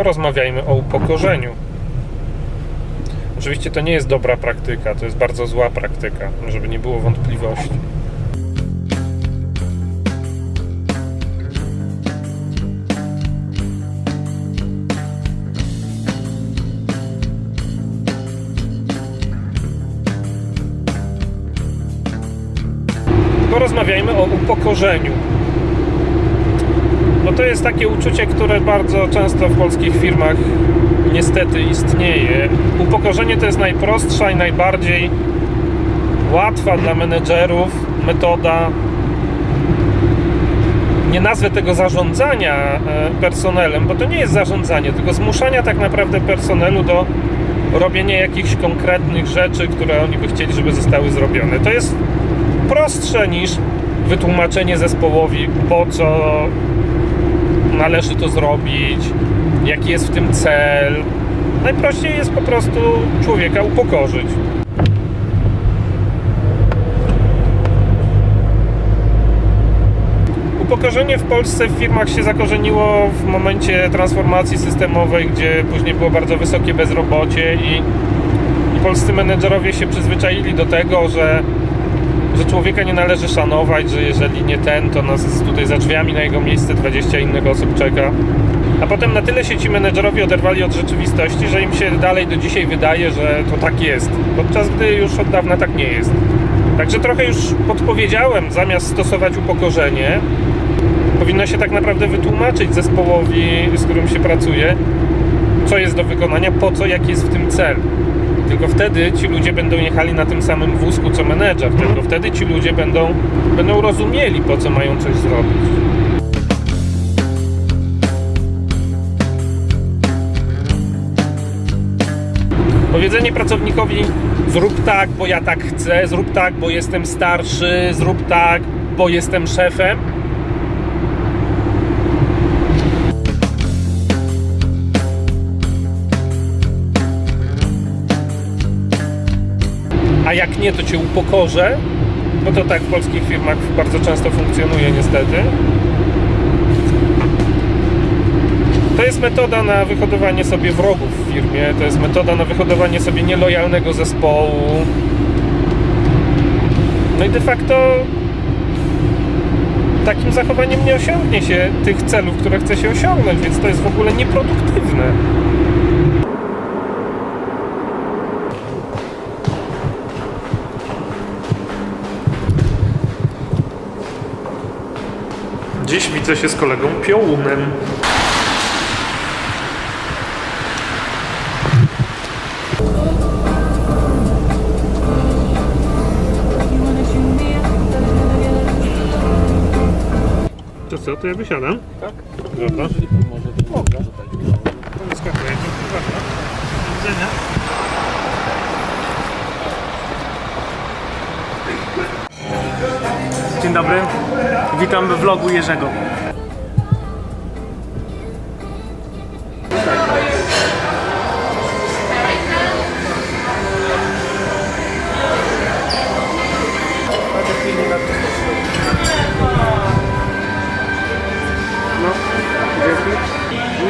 porozmawiajmy o upokorzeniu. Oczywiście to nie jest dobra praktyka, to jest bardzo zła praktyka, żeby nie było wątpliwości. Porozmawiajmy o upokorzeniu. No to jest takie uczucie, które bardzo często w polskich firmach niestety istnieje. Upokorzenie to jest najprostsza i najbardziej łatwa dla menedżerów metoda. Nie nazwę tego zarządzania e, personelem, bo to nie jest zarządzanie, tylko zmuszania tak naprawdę personelu do robienia jakichś konkretnych rzeczy, które oni by chcieli, żeby zostały zrobione. To jest prostsze niż wytłumaczenie zespołowi, po co należy to zrobić, jaki jest w tym cel. Najprościej jest po prostu człowieka upokorzyć. Upokorzenie w Polsce w firmach się zakorzeniło w momencie transformacji systemowej, gdzie później było bardzo wysokie bezrobocie i, i polscy menedżerowie się przyzwyczaili do tego, że że człowieka nie należy szanować, że jeżeli nie ten, to nas tutaj za drzwiami na jego miejsce 20 innych osób czeka. A potem na tyle się ci menedżerowie oderwali od rzeczywistości, że im się dalej do dzisiaj wydaje, że to tak jest, podczas gdy już od dawna tak nie jest. Także trochę już podpowiedziałem, zamiast stosować upokorzenie, powinno się tak naprawdę wytłumaczyć zespołowi, z którym się pracuje, co jest do wykonania, po co, jaki jest w tym cel. Tylko wtedy ci ludzie będą jechali na tym samym wózku co menedżer. Tylko wtedy ci ludzie będą, będą rozumieli, po co mają coś zrobić. Powiedzenie pracownikowi zrób tak, bo ja tak chcę, zrób tak, bo jestem starszy, zrób tak, bo jestem szefem. A jak nie, to cię upokorzę, bo to tak w polskich firmach bardzo często funkcjonuje niestety. To jest metoda na wyhodowanie sobie wrogów w firmie, to jest metoda na wyhodowanie sobie nielojalnego zespołu. No i de facto takim zachowaniem nie osiągnie się tych celów, które chce się osiągnąć, więc to jest w ogóle nieproduktywne. Dziś widzę się z kolegą Piołunem. To co, to ja wysiadam? Tak? Dobra. Jeżeli pan może, to mogę. Do widzenia. Dzień dobry, witam w vlogu Jerzego. No.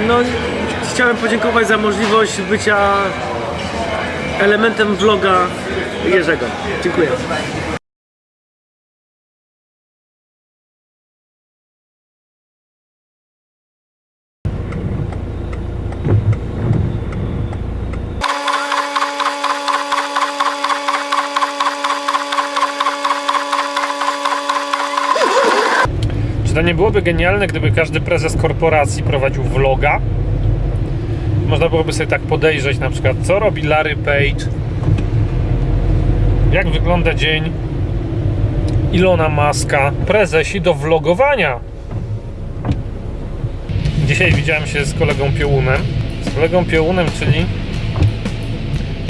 No, chciałem podziękować za możliwość bycia elementem vloga Jerzego. Dziękuję. Czy to nie byłoby genialne, gdyby każdy prezes korporacji prowadził vloga? Można byłoby sobie tak podejrzeć na przykład, co robi Larry Page, jak wygląda dzień Ilona Maska, prezesi do vlogowania. Dzisiaj widziałem się z kolegą Piołunem. Z kolegą Piołunem, czyli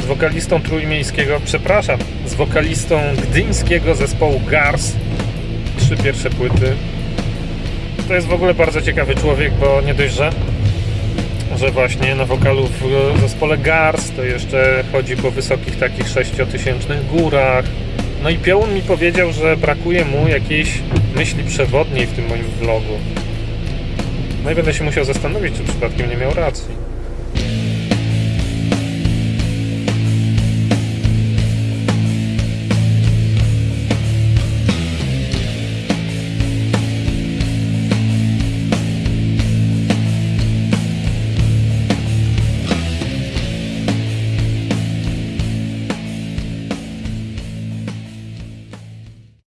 z wokalistą trójmiejskiego, przepraszam, z wokalistą gdyńskiego zespołu Gars. Trzy pierwsze płyty. To jest w ogóle bardzo ciekawy człowiek, bo nie dość, że, że właśnie na wokalu w zespole Gars to jeszcze chodzi po wysokich takich sześciotysięcznych górach. No i Piołun mi powiedział, że brakuje mu jakiejś myśli przewodniej w tym moim vlogu. No i będę się musiał zastanowić, czy przypadkiem nie miał racji.